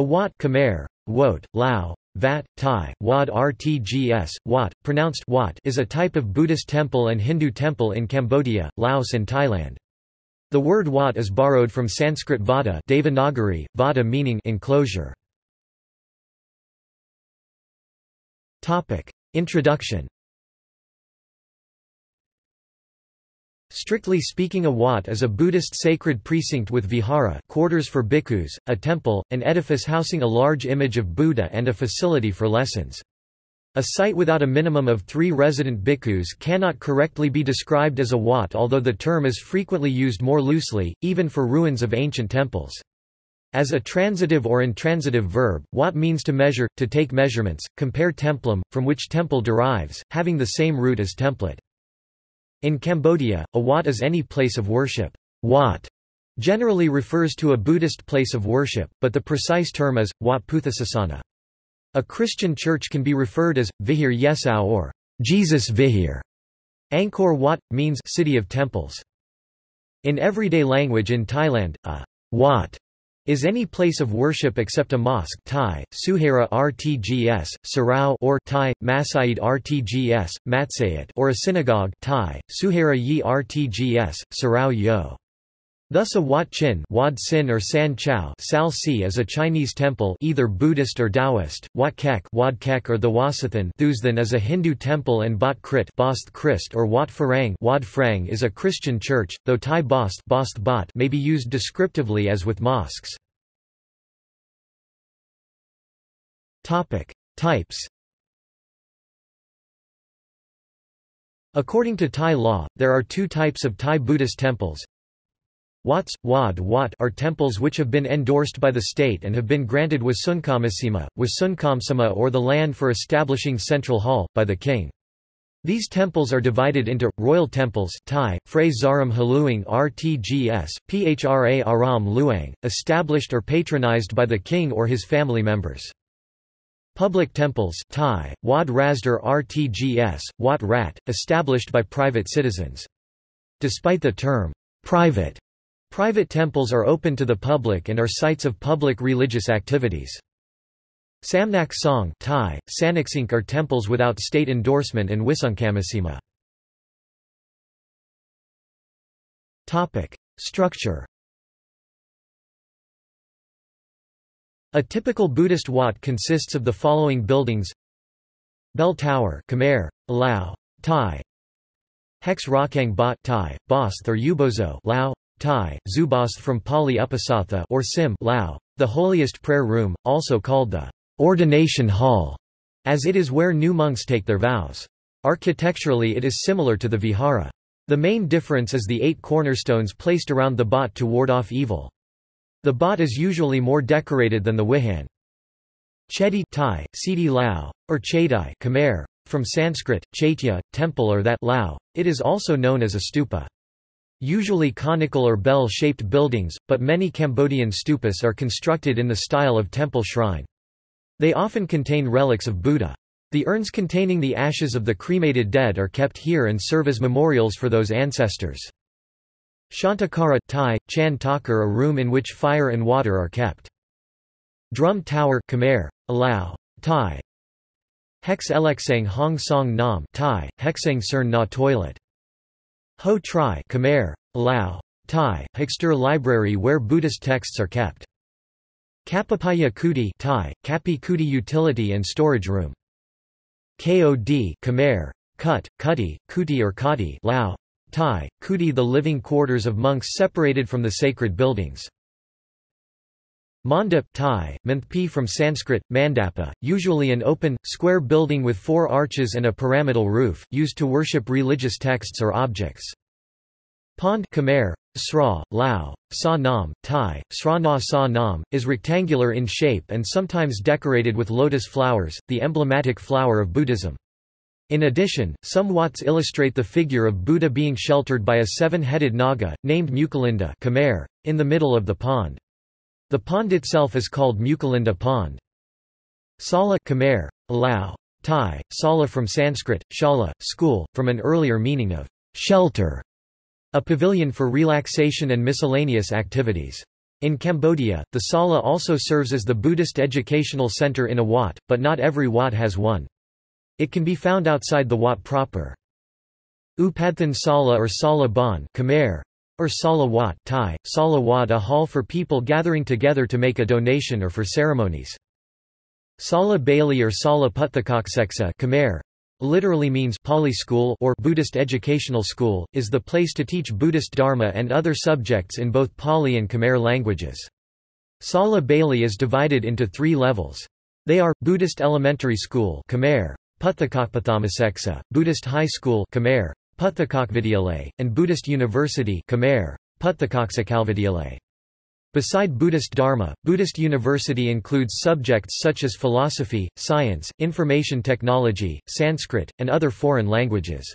A wat Khmer, Wot, Lao, Vat, Thai, Wad Rtgs, Wat, pronounced Wat is a type of Buddhist temple and Hindu temple in Cambodia, Laos and Thailand. The word Wat is borrowed from Sanskrit vada Devanagari, vada meaning enclosure. Introduction Strictly speaking a wat is a Buddhist sacred precinct with vihara quarters for bhikkhus, a temple, an edifice housing a large image of Buddha and a facility for lessons. A site without a minimum of three resident bhikkhus cannot correctly be described as a wat although the term is frequently used more loosely, even for ruins of ancient temples. As a transitive or intransitive verb, wat means to measure, to take measurements, compare templum, from which temple derives, having the same root as template. In Cambodia, a wat is any place of worship. Wat generally refers to a Buddhist place of worship, but the precise term is, Wat Puthasasana. A Christian church can be referred as, Vihir Yesau or Jesus Vihir. Angkor Wat, means city of temples. In everyday language in Thailand, a wat is any place of worship except a mosque Thai, Suhera Rtgs, Sarao or Thai, Masaid Rtgs, Matsayat or a synagogue Thai, Suhera Yi Rtgs, Sarao Yo. Thus a Wat Chin Wad Sin or San Chao Sal Si is a Chinese temple either Buddhist or Taoist, Wat Kek Wad Kek or the Wasathan Thuzthan is a Hindu temple and Bat Krit Bost Christ or Wat Farang Wad Frang is a Christian church, though Thai Bost, Bost Bat may be used descriptively as with mosques. Types According to Thai law, there are two types of Thai Buddhist temples, Wats, Wad Wat are temples which have been endorsed by the state and have been granted Wasunkamasima, Wasunkamsama or the land for establishing Central Hall, by the king. These temples are divided into, royal temples Thai, Phray Zaram Haluang Rtgs, Phra Aram Luang, established or patronized by the king or his family members. Public temples Thai, Wad Rasdar Rtgs, Wat Rat, established by private citizens. Despite the term, private Private temples are open to the public and are sites of public religious activities. Samnak Song Thai, Sanaksink are temples without state endorsement and Wisunkamasima. Structure A typical Buddhist wat consists of the following buildings Bell Tower Khmer, Lao, Thai Hex Rakang Bot Thai, Bosth or Ubozo Lao, Thai, Zubas from Pali Upasatha or Sim Lao, the holiest prayer room, also called the ordination hall, as it is where new monks take their vows. Architecturally it is similar to the vihara. The main difference is the eight cornerstones placed around the bot to ward off evil. The bot is usually more decorated than the wihan. Chedi Thai, Sidi Lao, or Chedai Khmer, from Sanskrit, chaitya, temple or that Lao, it is also known as a stupa. Usually conical or bell-shaped buildings, but many Cambodian stupas are constructed in the style of temple shrine. They often contain relics of Buddha. The urns containing the ashes of the cremated dead are kept here and serve as memorials for those ancestors. Shantakara Thai, Chan Takar a room in which fire and water are kept. Drum Tower Khmer, Alao, Thai. Hex Eleksang Hong Song Nam Thai, Hexang Cern Na toilet. Ho Tri Khmer, Lao, Thai, Hexter library where Buddhist texts are kept. Kapapaya Kuti Thai, Kapi Kuti utility and storage room. KOD Khmer, Kut, Kuti, Kuti or Kati Lao, Thai, Kuti the living quarters of monks separated from the sacred buildings. Mandap Thai, Manthpi from Sanskrit, Mandapa, usually an open, square building with four arches and a pyramidal roof, used to worship religious texts or objects. Pond Khmer, Sra, Lao, Sa Nam, Thai, Sra Na Sa Nam, is rectangular in shape and sometimes decorated with lotus flowers, the emblematic flower of Buddhism. In addition, some wats illustrate the figure of Buddha being sheltered by a seven-headed naga, named Mucalinda Khmer, in the middle of the pond. The pond itself is called Mucalinda Pond. Sala Khmer, Lao, Thai, Sala from Sanskrit, Shala, school, from an earlier meaning of shelter, a pavilion for relaxation and miscellaneous activities. In Cambodia, the Sala also serves as the Buddhist educational center in a Wat, but not every Wat has one. It can be found outside the Wat proper. Upadthan Sala or Sala Bon Khmer, or salawat Thai, Sala Wat a hall for people gathering together to make a donation or for ceremonies. Sala Bailey or Sala Puthakakseksa Khmer, literally means Pali school or Buddhist educational school, is the place to teach Buddhist Dharma and other subjects in both Pali and Khmer languages. Sala Bailey is divided into three levels. They are, Buddhist Elementary School Khmer, Puthakakpathamaseksa, Buddhist High School Khmer, Puthakakvidyalay, and Buddhist University Khmer, Beside Buddhist Dharma, Buddhist University includes subjects such as philosophy, science, information technology, Sanskrit, and other foreign languages.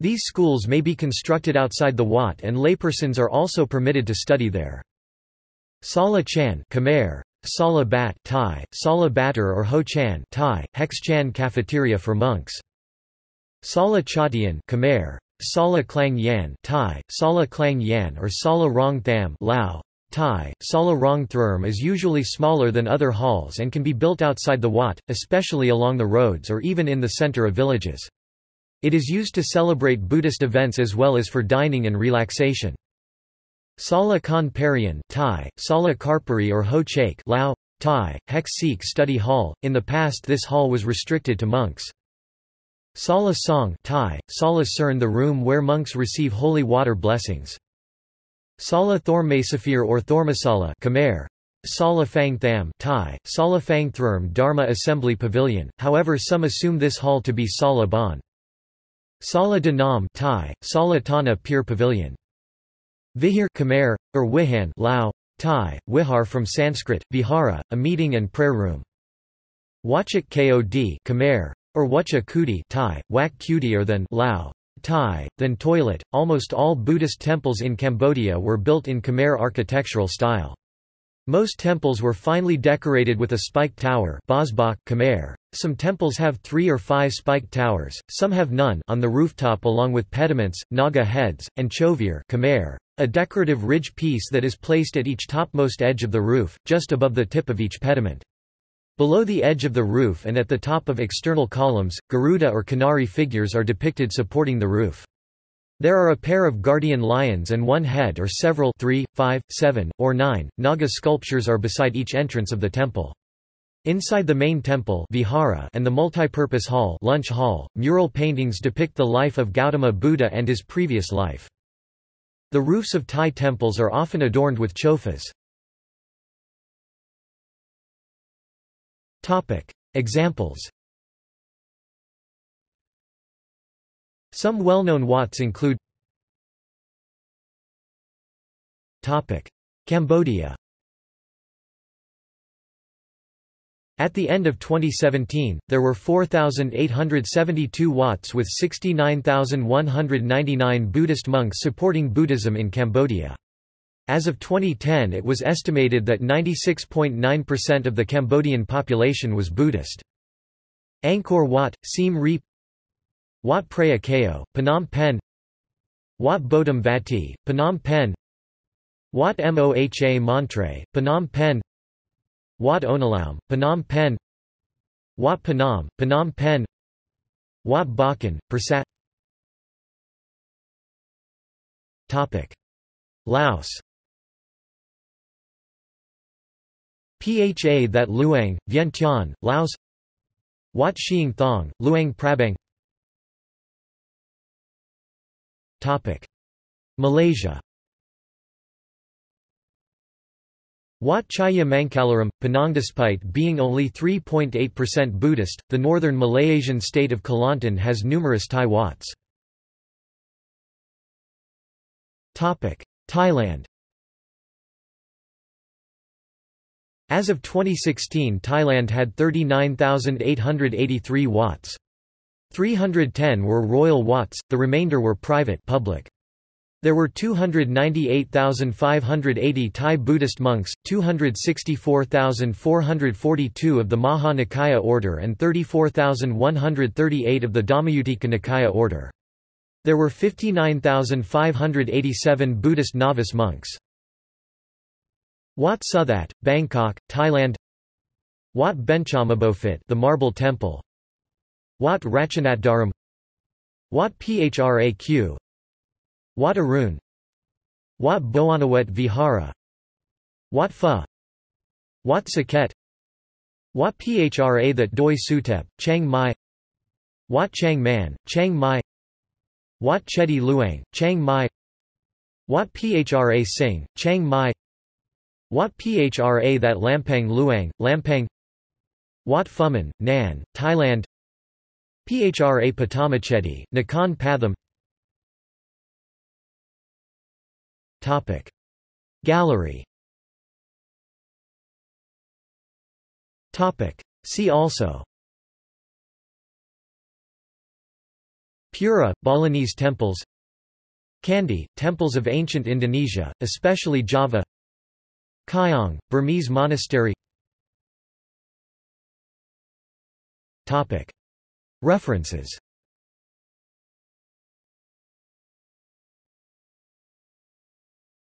These schools may be constructed outside the Wat and laypersons are also permitted to study there. Sala Chan Khmer, Sala Bat Thai, Sala Batter or Ho Chan Thai, Hex Chan cafeteria for monks. Sala Chatian Khmer, Sala Klang Yan Thai, Sala Klang Yan or Sala Rong Tham Lao, Thai, Sala Rong is usually smaller than other halls and can be built outside the Wat, especially along the roads or even in the center of villages. It is used to celebrate Buddhist events as well as for dining and relaxation. Sala Khan Parian Thai, Sala Karpari or Ho Chake Lao, Thai, Hex Sikh Study Hall. In the past this hall was restricted to monks. Sala Song Thai, Sala Cern the room where monks receive holy water blessings. Sala Thormasafir or Thormasala Khmer, Sala Phang Tham Thai, Sala Phang Dharma Assembly Pavilion, however some assume this hall to be Sala Bon. Sala Danam Thai, Sala Tana Pier Pavilion. Vihir Khmer, or Wihan Lao, Thai, Wihar from Sanskrit, Vihara, a meeting and prayer room. Wachak Kod Khmer, or Wacha Kuti Thai, Wak Kuti or than Lao, Thai, then toilet. Almost all Buddhist temples in Cambodia were built in Khmer architectural style. Most temples were finely decorated with a spiked tower Khmer. Some temples have three or five spiked towers, some have none on the rooftop along with pediments, naga heads, and chovir Khmer, a decorative ridge piece that is placed at each topmost edge of the roof, just above the tip of each pediment. Below the edge of the roof and at the top of external columns, Garuda or Kinnari figures are depicted supporting the roof. There are a pair of guardian lions and one head or several three, five, seven, or nine, Naga sculptures are beside each entrance of the temple. Inside the main temple vihara and the multipurpose hall, lunch hall mural paintings depict the life of Gautama Buddha and his previous life. The roofs of Thai temples are often adorned with chofas. Topic. Examples Some well-known Wats include Topic. Cambodia At the end of 2017, there were 4,872 Wats with 69,199 Buddhist monks supporting Buddhism in Cambodia. As of 2010 it was estimated that 96.9% of the Cambodian population was Buddhist. Angkor Wat, Siem Reap Wat Phra Kaeo, Phnom Penh Wat Bodum Vati, Phnom Penh Wat Moha Montre, Phnom Penh Wat Onalaum, Phnom Penh Wat Phnom, Phnom Penh Wat Bakan, Persat Laos Pha that Luang, Vientiane, Laos Wat Xieng Thong, Luang Prabang Topic. Malaysia Wat Chaya Mangkalaram, Penang Despite being only 3.8% Buddhist, the northern Malaysian state of Kelantan has numerous Thai Wats. Thailand As of 2016 Thailand had 39,883 wats. 310 were royal wats, the remainder were private public. There were 298,580 Thai Buddhist monks, 264,442 of the Maha Nikaya order and 34,138 of the Dhammayuttika Nikaya order. There were 59,587 Buddhist novice monks. Wat Suthat, Bangkok, Thailand. Wat Benchamabofit the Marble Temple. Wat Ratchanatdaram Wat Phraq. Wat Arun. Wat Boanawet Vihara. Wat Pha Wat Saket Wat Phra that Doi Suthep, Chiang Mai. Wat Chiang Man, Chiang Mai. Wat Chedi Luang, Chiang Mai. Wat Phra Singh, Chiang Mai Wat Phra that Lampang Luang, Lampang Wat Phuman, Nan, Thailand Phra Patamachedi, Nakhon Topic. Gallery. See also Pura, Balinese temples Candi, temples of ancient Indonesia, especially Java Kyaung, Burmese monastery. References